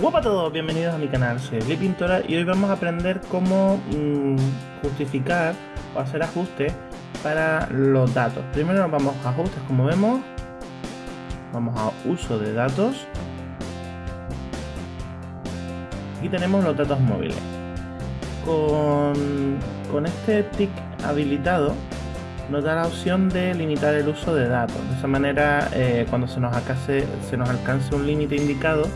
Hola a todos, bienvenidos a mi canal, soy Eli Pintora y hoy vamos a aprender cómo mmm, justificar o hacer ajustes para los datos. Primero nos vamos a ajustes como vemos, vamos a uso de datos y tenemos los datos móviles. Con, con este tick habilitado nos da la opción de limitar el uso de datos. De esa manera, eh, cuando se nos, alcance, se nos alcance un límite indicado,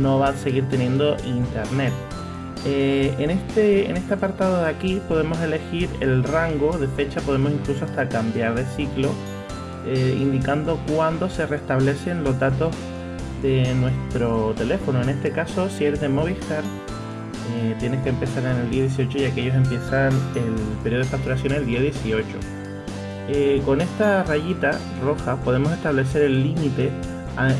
no va a seguir teniendo internet. Eh, en, este, en este apartado de aquí podemos elegir el rango de fecha, podemos incluso hasta cambiar de ciclo, eh, indicando cuándo se restablecen los datos de nuestro teléfono. En este caso, si eres de Movistar, eh, tienes que empezar en el día 18 y aquellos empiezan el periodo de facturación el día 18. con esta rayita roja podemos establecer el límite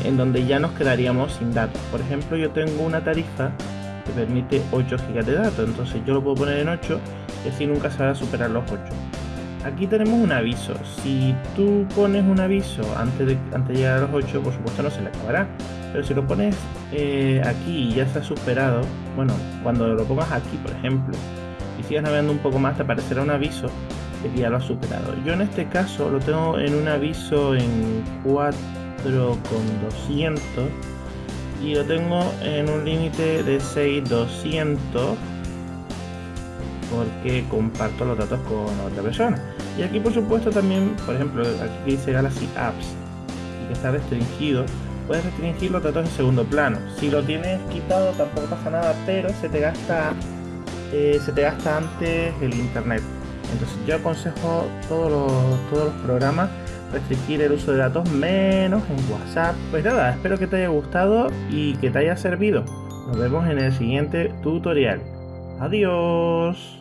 en donde ya nos quedaríamos sin datos. Por ejemplo, yo tengo una tarifa que permite 8 GB de datos, entonces yo lo puedo poner en 8 y así nunca se va a superar los 8. Aquí tenemos un aviso. Si tú pones un aviso antes de, antes de llegar a los 8, por supuesto no se le acabará. Pero si lo pones eh, aquí y ya se ha superado, bueno, cuando lo pongas aquí, por ejemplo, y sigas navegando un poco más, te aparecerá un aviso de que ya lo has superado. Yo en este caso lo tengo en un aviso en 4 con 200 y lo tengo en un límite de 6200 porque comparto los datos con otra persona. Y aquí por supuesto también por ejemplo aquí dice Galaxy Apps y que está restringido puedes restringir los datos en segundo plano. Si lo tienes quitado tampoco pasa nada pero se te gasta eh, se te gasta antes el internet. Entonces yo aconsejo todos los, todos los programas restringir el uso de datos menos en WhatsApp. Pues nada, espero que te haya gustado y que te haya servido. Nos vemos en el siguiente tutorial. Adiós.